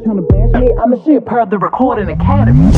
trying to bash me. I'm a shit per the recording academy.